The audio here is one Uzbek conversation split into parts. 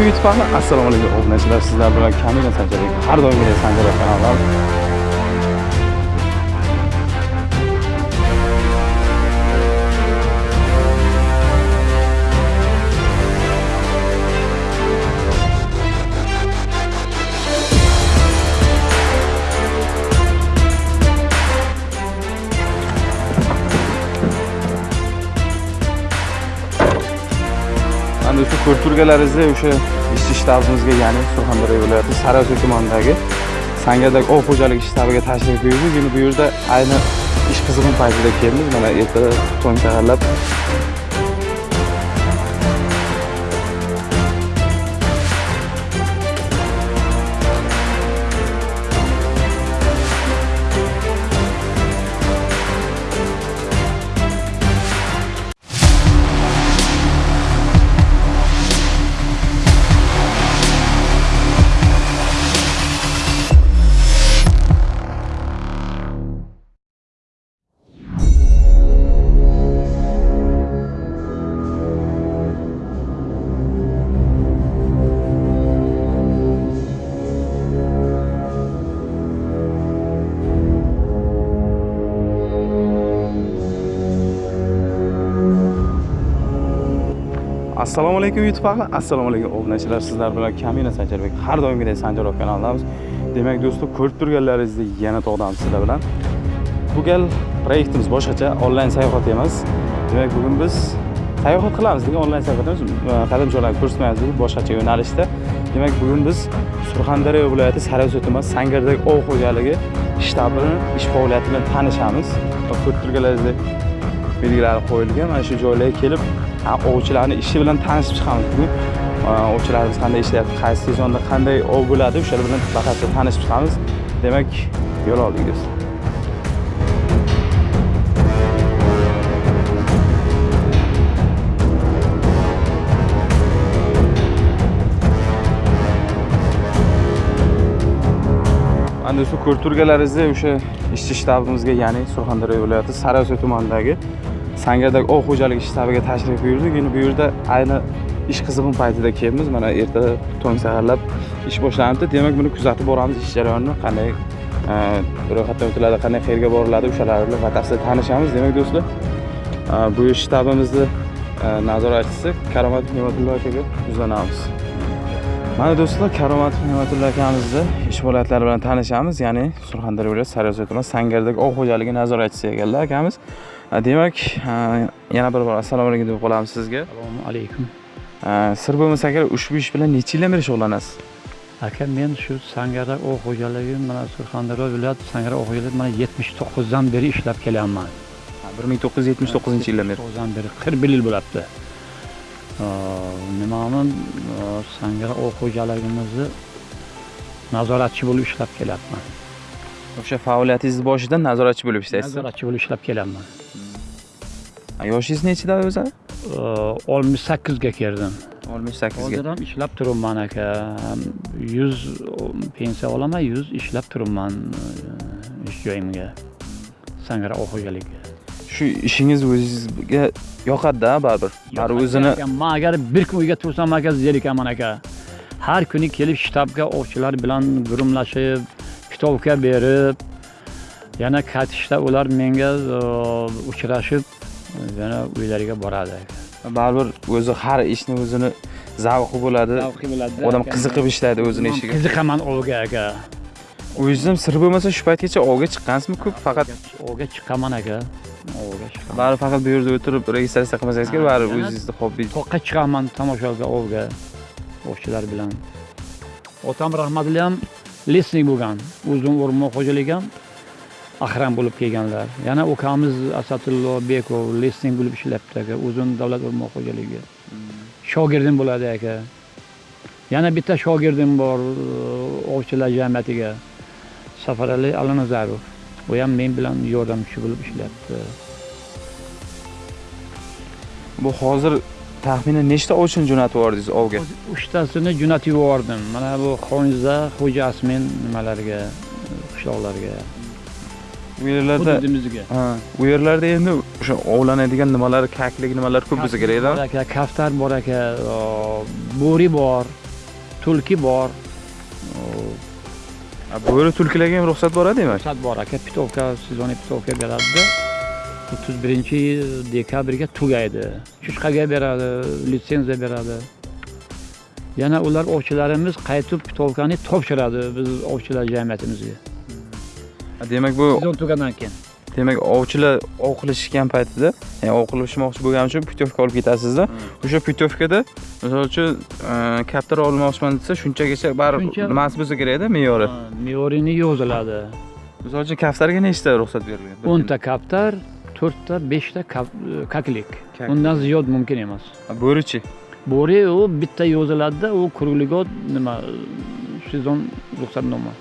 assalomu youtube ahli assalomu alaykum. Obunachilar sizlar bilan kamina sanjarbek har doimgidek sanjarbek kanaldan endi shu ko'rturgalaringizda o'sha ishchi shtabimizga ya'ni surxondaryo viloyati sariosiyo tumanidagi sangardak ov xo'jaligi shtabiga tashrif buyurdik endi bu yerda ayni ish qizg'in paytida keldik. Mana ertaga tong saharlab assalomu alaykum youtube ahli. Assalomu alaykum obunachilar. Sizlar bilan kamina sanjarbek har doimgidek sanjarov kanalidamiz. Demak do'stlar ko'rib turganlaringizdek yana tog'damiz sizlar bilan. Bu gal proyektimiz boshqacha onlayn sayohat emas. Demak bugun biz sayohat qilamiz degan onlayn sayohat emas qadamjolarni ko'rsatmaymiz bugun boshqacha yo'nalishda. Demak bugun biz surxondaryo viloyati sariosiyo tuman sangardagi ov xo'jaligi shtabini ish faoliyati bilan tanishamiz. Ko'rib turganlaringizdek belgilari qo'yilgan. Mana shu joylarga kelib ovchilarni ishi bilan tanishib chiqamiz bugun ovchilarimiz qanday ishlayapti qaysi sezonda qanday ov bo'ladi o'shalar bilan batafsil tanishib chiqamiz. Demak yo'l oldik do'stlar mana shu ko'rib turganlaringizdek o'sha ishchi shtabimizga ya'ni surxondaryo viloyati sariosiyo tumanidagi sangardak ov xo'jaligi shtabiga tashrif buyurdik endi bu yerda ayni ish qizg'in paytida kelibmiz mana erta tong saharlab ish boshlanibdi demak buni kuzatib boramiz ish jarayonini. Qanday e, ro'yxatdan o'tiladi qanday qayerga boriladi o'shalar bilan batafsil tanishamiz. Demak do'stlar e, bu shtabimizni e, nazoratchisi karomatov ne'matullo akaga yuzlanamiz mana do'stlar karomatov ne'matullo akamizni ish holatlari bilan tanishamiz. Ya'ni surxondaryo viloyati sariosiyo tuman sangardak ov xo'jaligi nazoratchisi ekanlar akamiz. Demak yana bir bor assalomu alaykum deb qolamiz sizga. Assalomu alaykum. Sir bo'lmasa agar ushbu ish bilan necha yildan beri shug'ullanasiz? Aka men shu sangara ov xo'jaligi mana surxondaryo viloyati sangara ov xo'jaligi mana yetmish to'qqizdan beri ishlab kelyapman. Bir ming to'qqiz yuz yetmish to'qqizinchi yildan beri. to'qqizdan beri qirq bir yil bo'libdi nimani sangara ov xo'jaligimizni nazoratchi bo'lib ishlab kelyapman o'sha faoliyatingizni boshidan nazoratchi bo'lib ishlaysiz nazoratchi bo'lib ishlab kelyapman yoshingiz nechida o'zi oltmish sakkizga kirdim oltmish sakkizga hozir ham ishlab turibman aka yuz pensiya olaman yuz ishlab turibman ish joyimga sangara ov xo'jaligi shu ishingiz o'zingizga yoqadida baribir baribir o'zini man agar bir kun uyga tursam aka zerikaman aka har kuni kelib shtabga ovchilar bilan gurumlashib pitovka berib yana qaytishda ular menga uchrashib yana uylariga boradi. Baribir o'zi har ishni o'zini zavqi bo'ladi. Odam qiziqib ishlaydi o'zini ishiga qiziqaman ovga aka. O'zingiz ham sir bo'lmasa shu paytgacha ovga chiqqansizmi ko'p faqat? Ovga chiqaman aka. Ovga chiqaman. Baribir faqat bu yerda o'tirib registratsiya qilmasangiz kerak baribir o'zingizni hobbi toqqa chiqaman tomoshaga ovga ovchilar bilan. Otam rahmatli ham lesnik bo'lgan uzun o'rmon xo'jaligi ham ahram bo'lib kelganlar. Yana ukamiz asadullo bekov lesnik bo'lib ishlayapti aka uzun davlat o'rmon xo'jaligi. Shogirdim bo'ladi aka. Yana bitta shogirdim bor e, ovchilar jamiyatiga safarali alanazarov u ham men bilan yordamchi bo'lib ishlayapti bu hozir taxminan nechta ovchini jo'natib yubordingiz ovga? Uchtasini jo'natib yubordim. Mana bu xonza xo'ja asmin nimalarga qishloqlarga. Bu yerlarda hududimizga. Ha, bu yerlarda endi o'sha ovlanadigan nimalar kaklik nimalar ko'p bo'lsa kerak bor aka kaftar bor aka bo'ri bor tulki bor. Bo'ri tulkilarga ham ruxsat boradi demak ruxsat bor aka pitovka сезонный pitovka beradida o'ttiz birinchi dekabrga tugaydi. Chuchqaga beradi litsenziya beradi. Yana ular ovchilarimiz qaytib pitovkani topshiradi biz ovchilar jamiyatimizga. Demak bu sezon tugagandan keyin. Demak ovchilar ov qilishgan paytida ya'ni ov qilishmoqchi bo'lgani uchun putyovka olib ketasizda. O'sha putyovkada misol uchun e, kaptar olmoqchiman desa shunchagacha baribir nimasi bo'lsa kerakda me'yori me'yorini yoziladi. Misol uchun kaftarga nechta ruxsat berilgan? O'nta kaptar to'rtta beshta kaklik. Undan ziyod mumkin emas. Bo'richi bo'ri u bitta yoziladida u krugligot nima sezon ruxsatnoma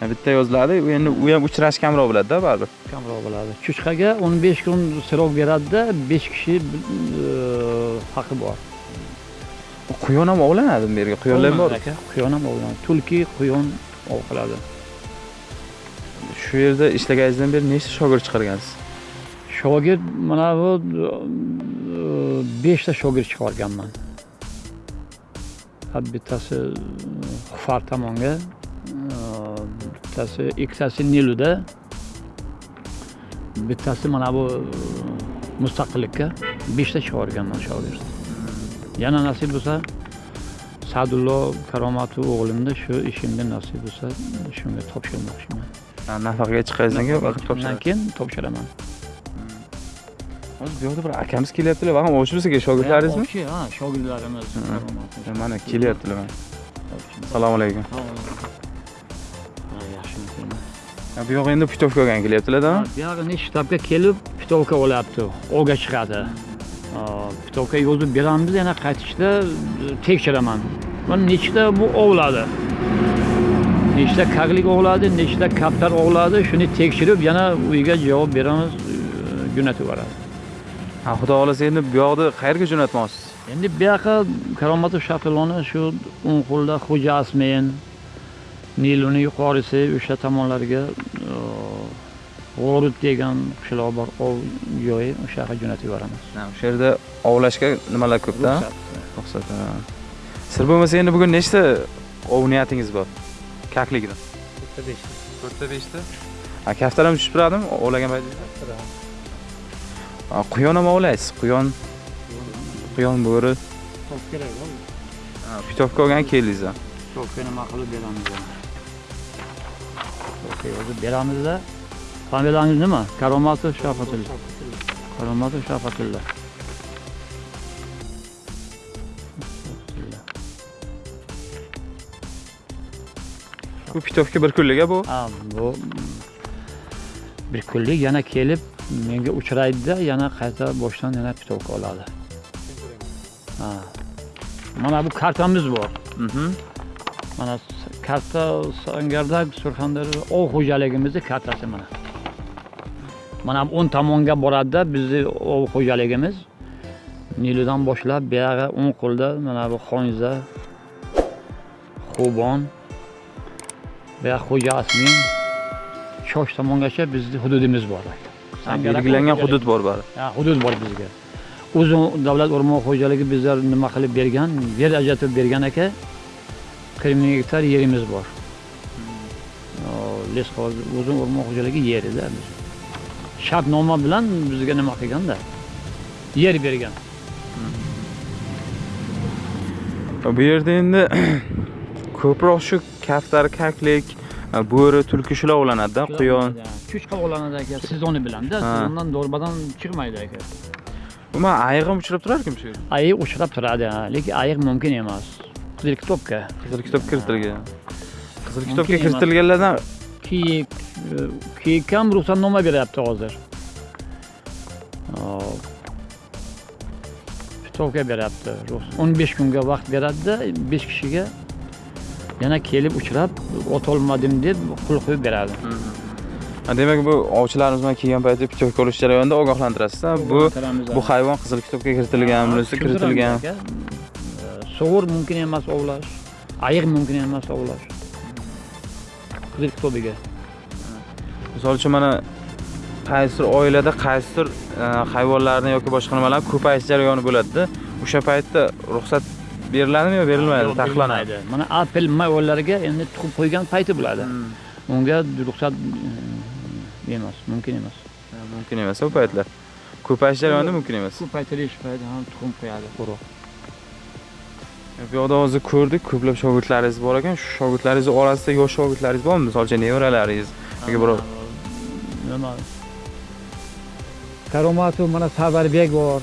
Ha, bitta yoziladi u endi u ham uchrash kamroq bo'ladida baribir. Kamroq bo'ladi. Chuchqaga o'n besh kun srok beradida besh kishi e, haqi bor. Quyon ham ovlanadimi bu yerga quyonlar bor. aka quyon ham ovlanadi. Tulki quyon ov qiladi shu yerda ishlaganingizdan beri nechta shogird chiqargansiz? Shogird mana bu e, beshta shogird chiqarganman. Bittasi e, xufar tomonga e, bittasi ikkitasi niluda bittasi mana bu e, mustaqillikka beshta chiqarganman shogird. Yana nasib bo'lsa sadullo karomatu o'g'limni shu ishimga nasib bo'lsa shunga topshirmoqchiman. Nafaqaga chiqqaningizdan keyin keyin topshiraman? Hozir bu yoqda bir akamiz kelyaptilar. Va ham ovchi bo'lsa kerak shogirdlaringizmi ha shogirdlarimiz mana kelyaptilar mana assalomu alaykum yaxshimisiz Ha, bu yoq endi putyovka olgani kelyaptilarda buyog'ini shtabga kelib pitovka olyapti. Ovga chiqadi. Pitovka yozib beramiz yana qaytishda e, tekshiraman. Mana nechta bu ovladi nechta kaklik ovladi nechta kaptar ovladi shuni tekshirib yana uyga javob beramiz e, jo'natib yuboradi ha xudo xohlasa endi bu yoqni qayerga jo'natmoqchisiz endi bu yoqqa karomatov shafiloni shu o'ngqo'lda xo'ja asmin niluni yuqorisi o'sha tomonlarga g'orut degan qishloq bor ov joyi o'sha yoqqa jo'natib yuboramiz. Ha, o'sha yerda ovlashga nimalar ko'pda? Ruxsat. sir bo'lmasa endi bugun nechta ov niyatingiz bor kaklikda to'rtta beshta. Ha kaftar ham tushib turadimi? Ovlagan paytingizda Ha, quyon ham ovlaysiz quyon. Quyon bo'ri. Kerak Ha, putyovka olgan keldingiz ha. to'pga nima qilib beramiz yozib beramizda. Familiyangiz nima? Karomatov shafatulla karomatov shafatulla bu pitovka bir kunlik bu Ha, bu bir kunlik yana kelib menga uchraydida yana qayta boshdan yana pitovka oladi. Ha. Mana bu kartamiz bor. Mhm. Mana karta Sangardak Surxondaryo ov xo'jaligimizni kartasi mana. Mana bu o'ng tomonga boradida bizni ov xo'jaligimiz Niludan boshlab buyog'i o'ng qo'lda mana bu Xonza, Xubon, buyoq Xo'ja Asmin, Shosh tomongacha bizni hududimiz bor. Belgilangan hudud bor Ha, hudud bor bizga. Uzun davlat o'rmon xo'jaligi bizlar nima qilib bergan, yer ajratib bergan aka. 40 ming gektar yerimiz bor. O, Lesxoz uzun o'rmon xo'jaligi yerida biz. Shartnoma bilan bizga nima qilganda yer bergan. bu yerda endi ko'proq shu kaftar kaklik bo'ri tulki shular ovlanadida quyon. Chuchqa olanadi aka, sezoni bilanda, sezondan do'rbadan chiqmaydi aka. umuman ayiq ham uchrab turarkim shu yerda? Ayiq uchrab turadi, lekin ayiq mumkin emas. Qizil kitobga. qizil kitob kiritilgan. Qizil kitobga kiritilganlardan kiyik e, kiyik ham ruxsatnoma beryapti hozir. Pitovka beryapti ruxs- o'n besh kunga vaqt beradida besh kishiga yana kelib uchrab otolmadim deb qul qo'yib beradi. Demak bu ovchilarimiz bilan kelgan paytda pitovka olish jarayonida ogohlantirasiz bu bu hayvon qizil kitobga kiritilgan bunisi kiritilgan sug'ur mumkin emas ovlash ayiq mumkin emas ovlash. Qizil kitobiga. Misol uchun mana qaysidir oilada qaysidir e, hayvonlarni yoki boshqa nimalarni ko'payish jarayoni bo'ladida o'sha paytda ruxsat beriladimi yo berilmaydi taqiqlanadi berilmaydi. Mana apel mayvonlarga endi tuxum qo'ygan payti bo'ladi. Hmm. Unga ruxsat e, emas, mumkin emas. mumkin emas u paytlar ko'payish jarayonida mumkin emas Shu paytilish payti ham tuxum qo'yadi urug'. bu yoqda hozir ko'rdik ko'plab shogirdlaringiz bor ekan shu shogirdlaringiz orasida yosh shogirdlaringiz bormi misol uchun nevaralaringiz yoki birov Nima? Karomatov mana Savarbek bor.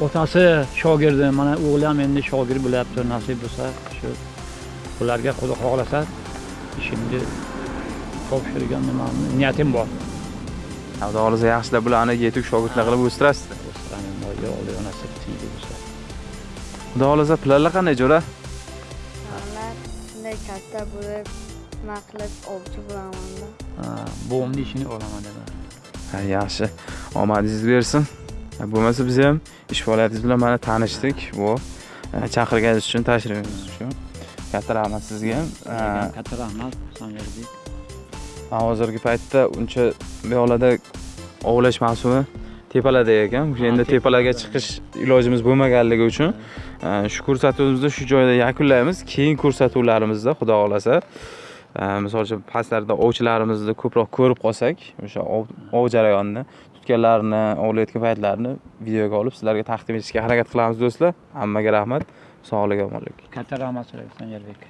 Otasi shogirdim, mana o'g'lim endi shogird bo'lyapti, nasib bo'lsa shu ularga Xudo xohlasa ishimni topshirgan nimamni niyatim bor. xudo xohlasa yaxshilab bularni yetuk shogirdlar qilib o'stirasiz O'stirani Alloh nasib tiydi bo'lsa. xudo xohlasa planlar qanday jo'ra Planlar shunday katta bo'lib nima qilib ovchi bo'lamanda Buvimni ishini olaman dedim. Ha, yaxshi omadingiz bersin bo'lmasa biz ham ish faoliyatingiz bilan mana tanishdik. Bu e, chaqirganingiz uchun tashrifingiz uchun. Katta rahmat sizga. Katta rahmat, Sanjarbek. hozirgi paytda uncha bu yoqlarda ovlash mavsumi tepalarda ekan. O'sha endi tepalarga chiqish ilojimiz bo'lmaganligi uchun e, shu ko'rsatuvimizni shu joyda yakunlaymiz. Keyin ko'rsatuvlarimizda xudo xohlasa e, misol uchun pastlarda ovchilarimizni ko'proq ko'rib qolsak o'sha ov ov jarayonini tutganlarini ovlayotgan paytlarini videoga olib sizlarga taqdim etishga harakat qilamiz do'stlar. Hammaga rahmat. Sog'lik omonlik Katta rahmat so'rayman Sanjarbek.